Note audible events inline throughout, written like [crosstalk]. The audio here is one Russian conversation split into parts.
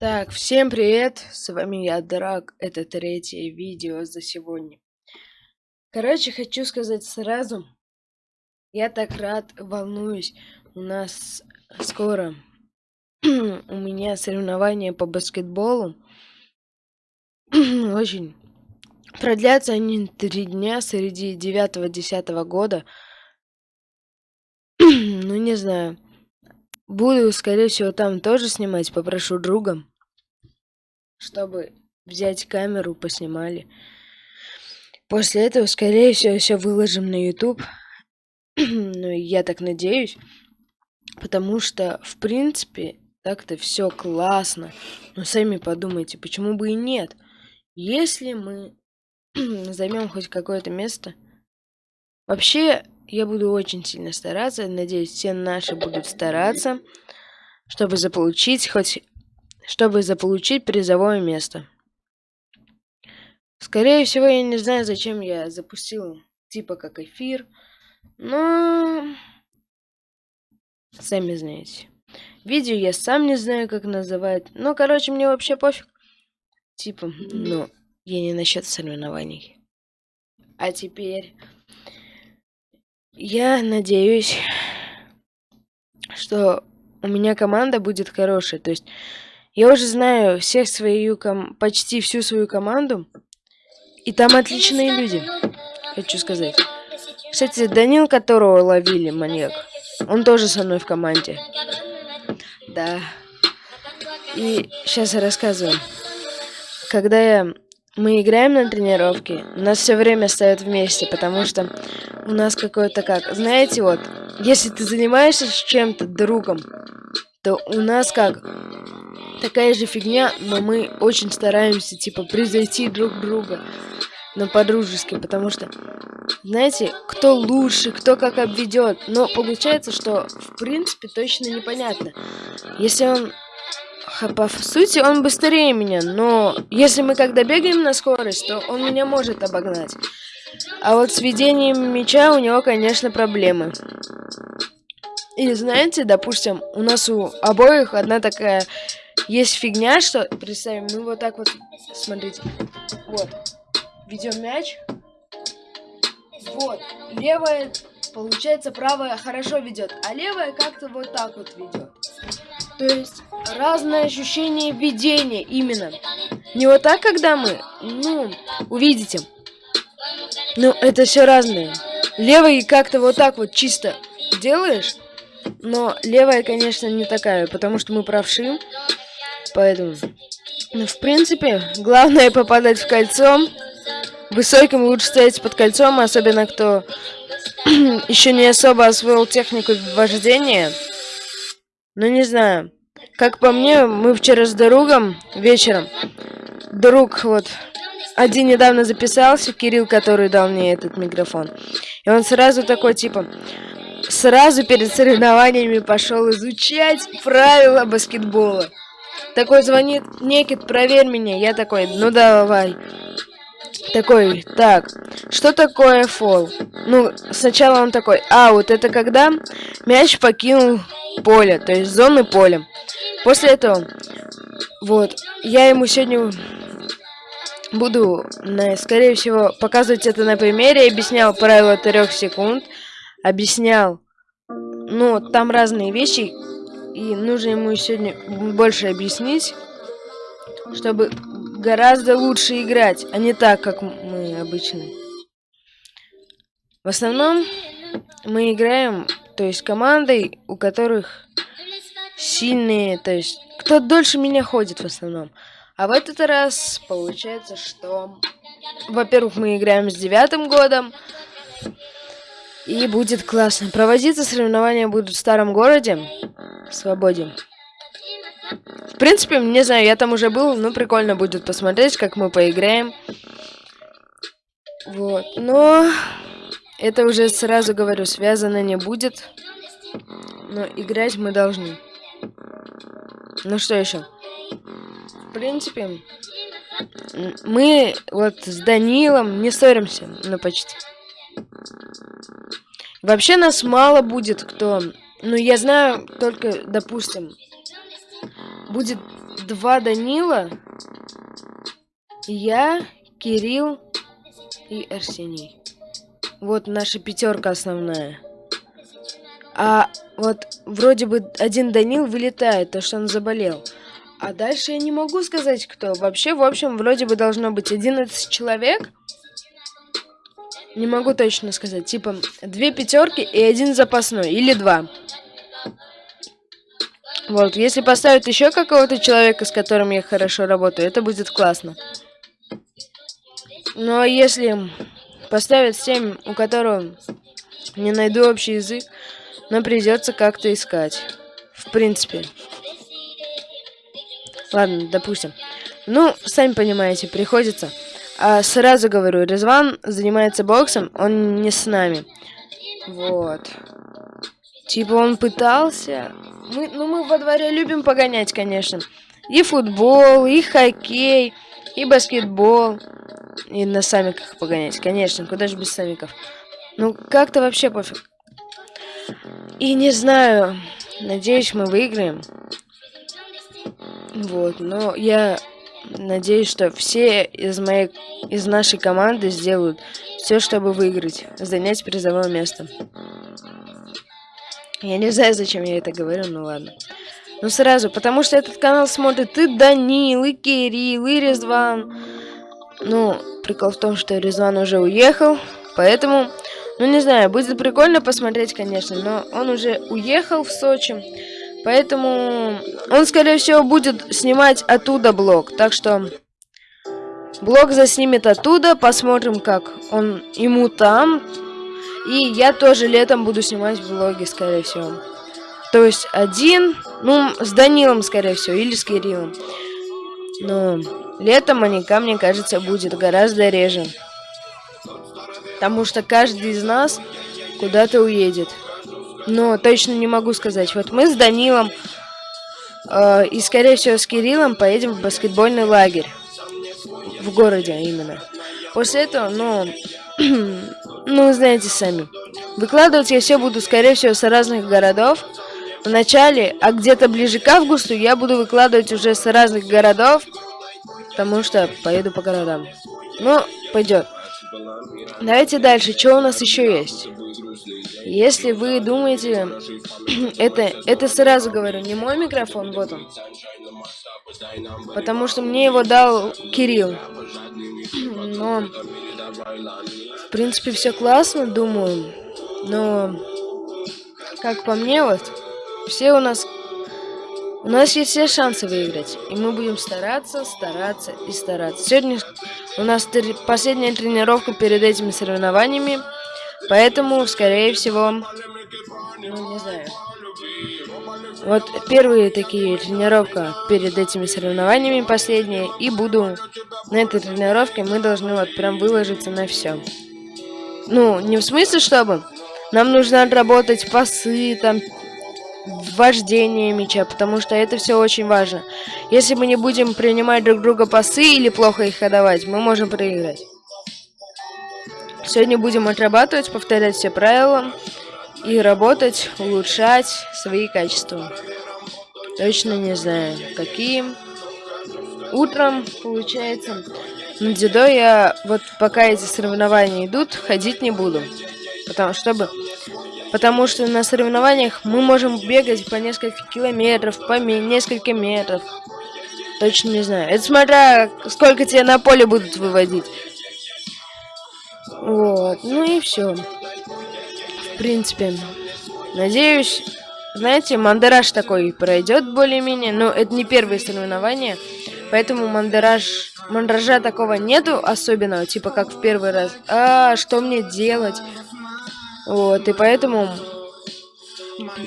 Так, всем привет, с вами я, Драк, это третье видео за сегодня. Короче, хочу сказать сразу, я так рад, волнуюсь, у нас скоро, [clears throat] у меня соревнования по баскетболу, [clears throat] очень, продлятся они три дня среди 9-10 года, [clears throat] ну не знаю. Буду, скорее всего, там тоже снимать. Попрошу друга, чтобы взять камеру, поснимали. После этого, скорее всего, все выложим на YouTube. [clears throat] ну, я так надеюсь. Потому что, в принципе, так-то все классно. Но сами подумайте, почему бы и нет? Если мы [clears throat] займем хоть какое-то место. Вообще, я буду очень сильно стараться. Надеюсь, все наши будут стараться, чтобы заполучить хоть... Чтобы заполучить призовое место. Скорее всего, я не знаю, зачем я запустил типа как эфир. Но... Сами знаете. Видео я сам не знаю, как называть. Ну, короче, мне вообще пофиг. Типа, ну, я не насчет соревнований. А теперь... Я надеюсь, что у меня команда будет хорошая. То есть я уже знаю всех свою ком почти всю свою команду. И там отличные люди, хочу сказать. Кстати, Данил, которого ловили, маньяк, он тоже со мной в команде. Да. И сейчас я рассказываю. Когда я мы играем на тренировке, нас все время ставят вместе, потому что у нас какое-то как... Знаете, вот, если ты занимаешься чем-то другом, то у нас как... Такая же фигня, но мы очень стараемся, типа, превзойти друг друга. Но по-дружески, потому что, знаете, кто лучше, кто как обведет. Но получается, что, в принципе, точно непонятно. Если он по сути, он быстрее меня, но если мы когда бегаем на скорость, то он меня может обогнать. А вот с ведением мяча у него, конечно, проблемы. И знаете, допустим, у нас у обоих одна такая есть фигня, что, представим, мы вот так вот, смотрите, вот, ведем мяч, вот, левая, получается, правая хорошо ведет, а левая как-то вот так вот ведет. То есть разное ощущение видения именно. Не вот так, когда мы, ну, увидите. Ну, это все разное. Левый как-то вот так вот чисто делаешь, но левая, конечно, не такая, потому что мы правши. Поэтому, ну, в принципе, главное [laughs] попадать в кольцо. Высоким лучше стоять под кольцом, особенно кто [clears throat] еще не особо освоил технику вождения. Ну, не знаю. Как по мне, мы вчера с другом вечером, друг вот, один недавно записался, Кирилл, который дал мне этот микрофон. И он сразу такой, типа, сразу перед соревнованиями пошел изучать правила баскетбола. Такой звонит, Некит, проверь меня. Я такой, ну давай. Такой, так, что такое фол? Ну, сначала он такой, а, вот это когда мяч покинул поле, то есть зоны поля. После этого, вот, я ему сегодня буду, скорее всего, показывать это на примере. Объяснял правила трех секунд. Объяснял, ну, там разные вещи. И нужно ему сегодня больше объяснить, чтобы гораздо лучше играть, а не так, как мы обычно. В основном мы играем, то есть командой, у которых сильные, то есть кто дольше меня ходит в основном. А в этот раз получается, что, во-первых, мы играем с девятым годом, и будет классно. Проводиться соревнования будут в старом городе, в Свободе. В принципе, не знаю, я там уже был, но прикольно будет посмотреть, как мы поиграем. Вот, но это уже сразу говорю, связано не будет, но играть мы должны. Ну что еще? В принципе, мы вот с Данилом не ссоримся, ну почти. Вообще нас мало будет кто. Ну, я знаю только, допустим, будет два Данила, я, Кирилл и Арсений. Вот наша пятерка основная. А вот вроде бы один Данил вылетает, то что он заболел. А дальше я не могу сказать, кто. Вообще, в общем, вроде бы должно быть 11 человек. Не могу точно сказать. Типа, две пятерки и один запасной. Или два. Вот, если поставить еще какого-то человека, с которым я хорошо работаю, это будет классно. Но если поставят 7, у которого не найду общий язык, но придется как-то искать. В принципе. Ладно, допустим. Ну, сами понимаете, приходится. А сразу говорю, Резван занимается боксом, он не с нами. Вот. Типа он пытался. Мы, ну, мы во дворе любим погонять, конечно. И футбол, и хоккей, и баскетбол. И на самиках погонять, конечно, куда же без самиков. Ну, как-то вообще пофиг. И не знаю, надеюсь, мы выиграем. Вот, но я надеюсь, что все из моей, из нашей команды сделают все, чтобы выиграть, занять призовое место. Я не знаю, зачем я это говорю, ну ладно. Ну сразу, потому что этот канал смотрит и Данил, и Кирилл, и Резван. Ну, прикол в том, что Резван уже уехал, поэтому, ну не знаю, будет прикольно посмотреть, конечно, но он уже уехал в Сочи. Поэтому он, скорее всего, будет снимать оттуда блог. Так что блог заснимет оттуда. Посмотрим, как он ему там. И я тоже летом буду снимать блоги, скорее всего. То есть один, ну, с Данилом, скорее всего, или с Кириллом. Но летом маньяка, мне кажется, будет гораздо реже. Потому что каждый из нас куда-то уедет. Но точно не могу сказать. Вот мы с Данилом э, и, скорее всего, с Кириллом поедем в баскетбольный лагерь. В городе именно. После этого, ну, [clears throat] ну, знаете сами. Выкладывать я все буду, скорее всего, с разных городов. В начале, а где-то ближе к августу я буду выкладывать уже с разных городов. Потому что поеду по городам. Ну, пойдет. Давайте дальше. Что у нас еще есть? Если вы думаете, [clears throat] это, это сразу говорю, не мой микрофон, вот он. Потому что мне его дал Кирилл. [clears throat] Но, в принципе, все классно, думаю. Но, как по мне, вот, все у нас... У нас есть все шансы выиграть. И мы будем стараться, стараться и стараться. Сегодня у нас последняя тренировка перед этими соревнованиями. Поэтому, скорее всего, ну, не знаю. Вот первые такие тренировка перед этими соревнованиями, последние, и буду на этой тренировке, мы должны вот прям выложиться на все. Ну, не в смысле, чтобы нам нужно отработать пасы, там, вождение мяча, потому что это все очень важно. Если мы не будем принимать друг друга пасы или плохо их отдавать, мы можем проиграть. Сегодня будем отрабатывать, повторять все правила и работать, улучшать свои качества. Точно не знаю, какие. Утром, получается, на дзюдо я, вот пока эти соревнования идут, ходить не буду. Потому, чтобы, потому что на соревнованиях мы можем бегать по несколько километров, по несколько метров. Точно не знаю. Это смотря, сколько тебя на поле будут выводить. Вот, ну и все. В принципе, надеюсь, знаете, мандераж такой пройдет более-менее, но это не первые соревнования, поэтому мандераж, мандража такого нету особенного, типа как в первый раз. А, что мне делать? Вот, и поэтому...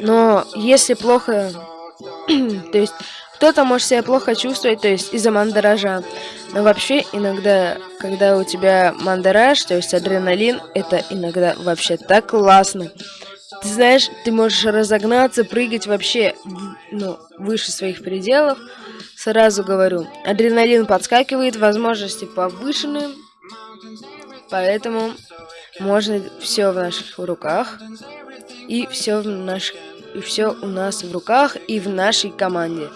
Но если плохо... [clears throat] то есть кто-то может себя плохо чувствовать, то есть из-за мандража. Но вообще иногда, когда у тебя мандараж, то есть адреналин, это иногда вообще так классно. Ты знаешь, ты можешь разогнаться, прыгать вообще ну, выше своих пределов. Сразу говорю, адреналин подскакивает, возможности повышены. Поэтому можно все в наших руках. И все в наших и все у нас в руках и в нашей команде.